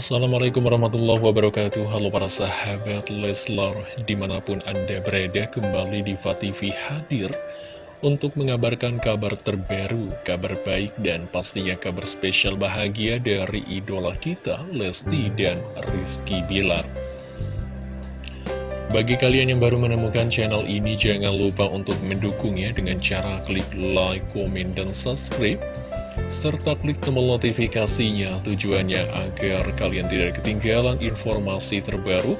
Assalamualaikum warahmatullahi wabarakatuh. Halo para sahabat Leslar Di mana pun anda berada kembali di TV hadir Untuk mengabarkan kabar terbaru Kabar baik dan pastinya kabar spesial bahagia Dari idola kita Lesti dan Rizky Bilar. Bagi kalian yang baru menemukan channel ini, jangan lupa untuk mendukungnya dengan cara klik like, komen, dan subscribe serta klik tombol notifikasinya tujuannya agar kalian tidak ketinggalan informasi terbaru,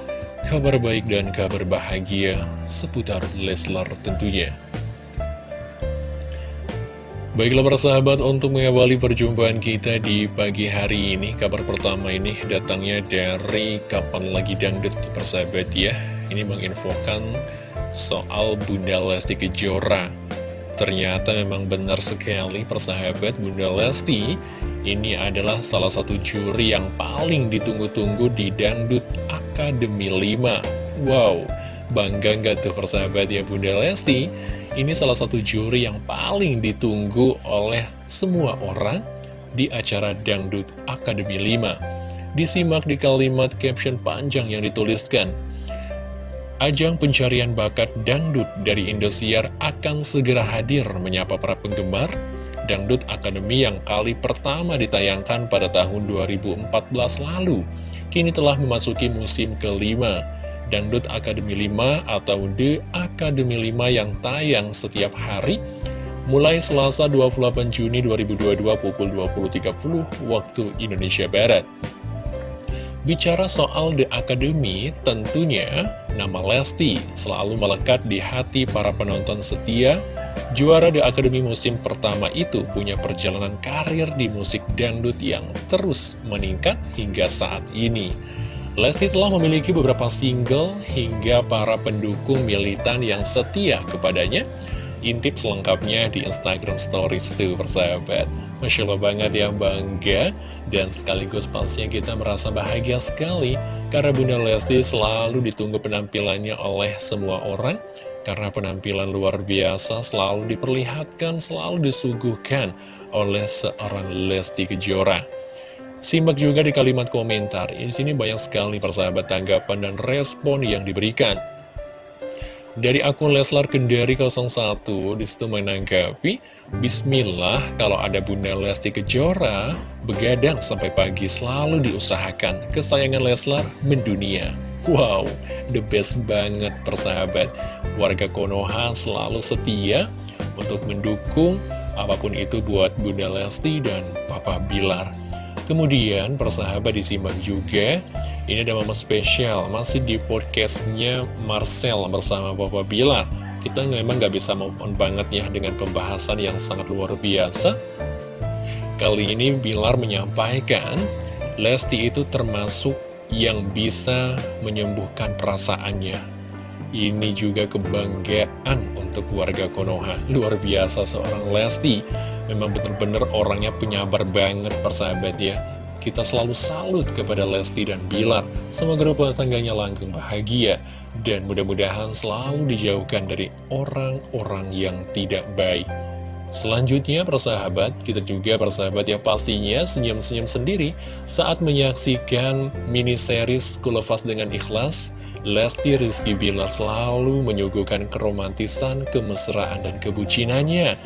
kabar baik dan kabar bahagia seputar Leslar tentunya. Baiklah para sahabat, untuk mengawali perjumpaan kita di pagi hari ini, kabar pertama ini datangnya dari Kapan Lagi Dangdut persahabat ya. Ini menginfokan soal Bunda Lesti Kejora Ternyata memang benar sekali persahabat Bunda Lesti. Ini adalah salah satu juri yang paling ditunggu-tunggu di Dangdut Akademi 5 Wow, bangga nggak tuh persahabat ya Bunda Lesti? Ini salah satu juri yang paling ditunggu oleh semua orang di acara Dangdut Akademi 5 Disimak di kalimat caption panjang yang dituliskan Ajang pencarian bakat dangdut dari Indosiar akan segera hadir menyapa para penggemar. Dangdut Akademi yang kali pertama ditayangkan pada tahun 2014 lalu Kini telah memasuki musim kelima. Dangdut Akademi 5 atau The Akademi 5 yang tayang setiap hari Mulai Selasa 28 Juni 2022 pukul 20.30 waktu Indonesia Barat Bicara soal The Academy, tentunya nama Lesti selalu melekat di hati para penonton setia. Juara The Academy musim pertama itu punya perjalanan karir di musik dangdut yang terus meningkat hingga saat ini. Lesti telah memiliki beberapa single hingga para pendukung militan yang setia kepadanya intip selengkapnya di Instagram Stories tuh persahabat Masya Allah banget ya bangga dan sekaligus pastinya kita merasa bahagia sekali karena Bunda Lesti selalu ditunggu penampilannya oleh semua orang karena penampilan luar biasa selalu diperlihatkan, selalu disuguhkan oleh seorang Lesti Kejora. Simak juga di kalimat komentar, di sini banyak sekali persahabat tanggapan dan respon yang diberikan. Dari akun Leslar Kendari 01 di situ menanggapi Bismillah kalau ada Bunda Lesti Kejora Begadang sampai pagi selalu diusahakan Kesayangan Leslar mendunia. Wow, the best banget persahabat. Warga Konoha selalu setia untuk mendukung apa pun itu buat Bunda Lesti dan Papa Bilar Kemudian persahabat disimak juga Ini ada momen spesial Masih di podcastnya Marcel bersama Bapak Bila. Kita memang gak bisa maupun banget ya Dengan pembahasan yang sangat luar biasa. Kali ini Bilar menyampaikan Lesti itu termasuk yang bisa menyembuhkan perasaannya. Ini juga kebanggaan untuk warga Konoha. Luar biasa seorang Lesti Memang benar-benar orangnya penyabar banget persahabat ya. Kita selalu salut kepada Lesti dan Bilar. Semoga rumah tangganya langgeng bahagia. Dan mudah-mudahan selalu dijauhkan dari orang-orang yang tidak baik. Selanjutnya persahabat, kita juga persahabat ya pastinya senyum-senyum sendiri saat menyaksikan mini series Kulefas dengan Ikhlas Lesti Rizky Bilar selalu menyuguhkan keromantisan, kemesraan, dan kebucinannya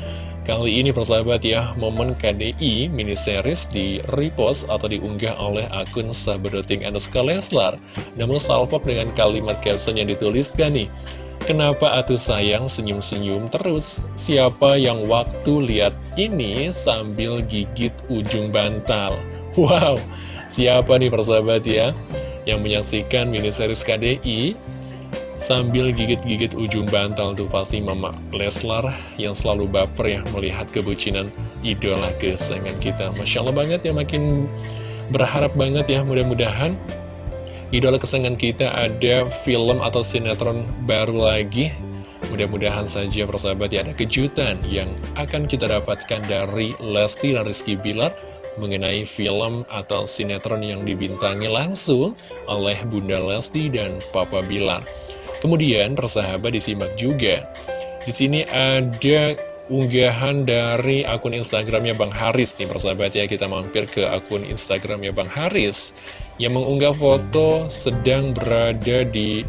Kali ini persahabat ya, momen KDI mini series di repost atau diunggah oleh akun sahabat.ing Anuska Leslar. Namun salvok dengan kalimat caption yang dituliskan nih, Kenapa atuh sayang senyum-senyum terus? Siapa yang waktu lihat ini sambil gigit ujung bantal? Wow, siapa nih persahabat ya? Yang menyaksikan mini series KDI Sambil gigit-gigit ujung bantal tuh pasti Mama Leslar yang selalu baper ya melihat kebucinan idola kesayangan kita. Masya Allah banget ya makin berharap banget ya mudah-mudahan idola kesayangan kita ada film atau sinetron baru lagi. Mudah-mudahan saja persahabat ya ada kejutan yang akan kita dapatkan dari Lesti dan Rizky Bilar mengenai film atau sinetron yang dibintangi langsung oleh Bunda Lesti dan Papa Bilar. Kemudian persahabat disimak juga. Di sini ada unggahan dari akun Instagramnya Bang Haris nih persahabat ya. Kita mampir ke akun Instagramnya Bang Haris yang mengunggah foto sedang berada di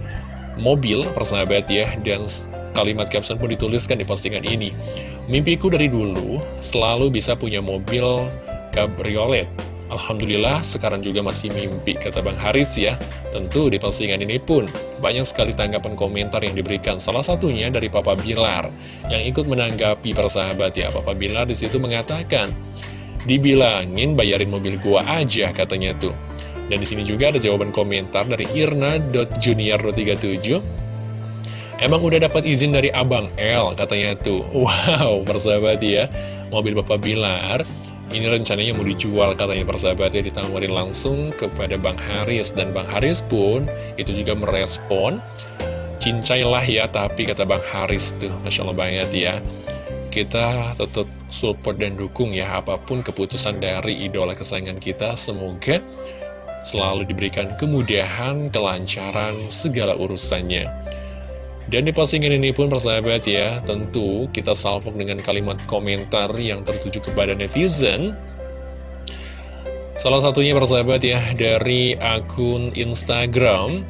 mobil persahabat ya. Dan kalimat caption pun dituliskan di postingan ini. Mimpiku dari dulu selalu bisa punya mobil cabriolet Alhamdulillah sekarang juga masih mimpi kata Bang Haris ya. Tentu di postingan ini pun banyak sekali tanggapan komentar yang diberikan Salah satunya dari Papa Bilar yang ikut menanggapi persahabat ya. Papa Bilar di situ mengatakan Dibilangin bayarin mobil gua aja katanya tuh. Dan di sini juga ada jawaban komentar dari irna.junior37 Emang udah dapat izin dari Abang L katanya tuh. Wow persahabat ya. Mobil Bapak Bilar ini rencananya mau dijual katanya persahabatnya ditawarin langsung kepada Bang Haris. Dan Bang Haris pun itu juga merespon Cincailah ya tapi kata Bang Haris tuh Masya Allah banget ya. Kita tetap support dan dukung ya apa pun keputusan dari idola kesayangan kita. Semoga selalu diberikan kemudahan, kelancaran, segala urusannya dan di postingan ini pun persahabat ya, tentu kita salvok dengan kalimat komentar yang tertuju kepada netizen. Salah satunya persahabat ya, dari akun Instagram,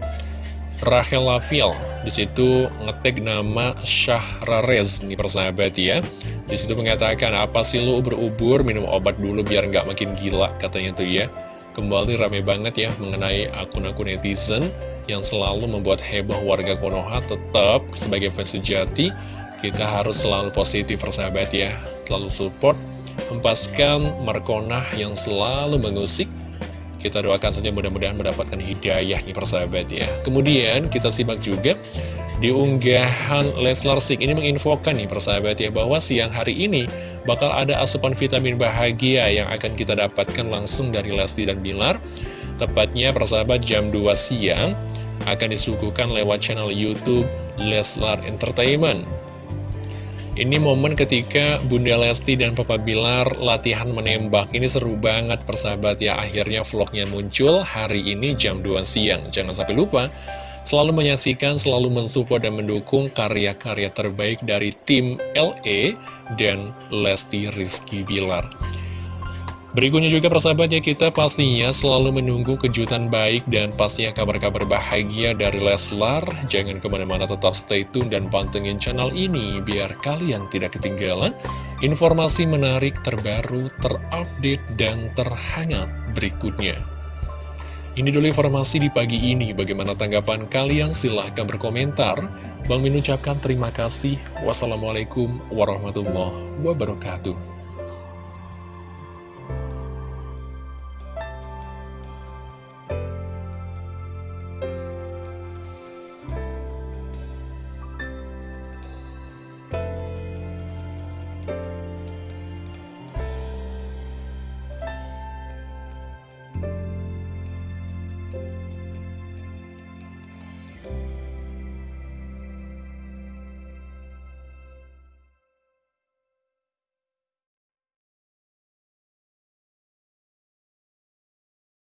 Rachel Lavil. Di situ ngetek nama Syahrarez, nih persahabat ya. Di situ mengatakan, apa sih lu berubur minum obat dulu biar nggak makin gila, katanya tuh ya. Kembali rame banget ya mengenai akun-akun netizen yang selalu membuat heboh warga Konoha tetap sebagai fans sejati. Kita harus selalu positif persahabat ya. Selalu support hempaskan Markonah yang selalu mengusik. Kita doakan saja mudah-mudahan mendapatkan hidayah nih persahabat ya. Kemudian kita simak juga di unggahan Leslar Sik ini menginfokan nih persahabat ya bahwa siang hari ini bakal ada asupan vitamin bahagia yang akan kita dapatkan langsung dari Lesti dan Bilar Tepatnya persahabat jam 2 siang akan disuguhkan lewat channel Youtube Leslar Entertainment. Ini momen ketika Bunda Lesti dan Papa Bilar latihan menembak. Ini seru banget persahabat ya. Akhirnya vlognya muncul hari ini jam 2 siang. Jangan sampai lupa selalu menyaksikan, selalu mensupport dan mendukung karya-karya terbaik dari tim LE dan Lesti Rizky Bilar. Berikutnya juga persahabat ya kita pastinya selalu menunggu kejutan baik dan pastinya kabar-kabar bahagia dari Leslar. Jangan ke mana-mana tetap stay tune dan pantengin channel ini biar kalian tidak ketinggalan informasi menarik terbaru, terupdate, dan terhangat berikutnya. Ini dulu informasi di pagi ini. Bagaimana tanggapan kalian? Silahkan berkomentar. Bang Min ucapkan terima kasih. Wassalamualaikum warahmatullahi wabarakatuh.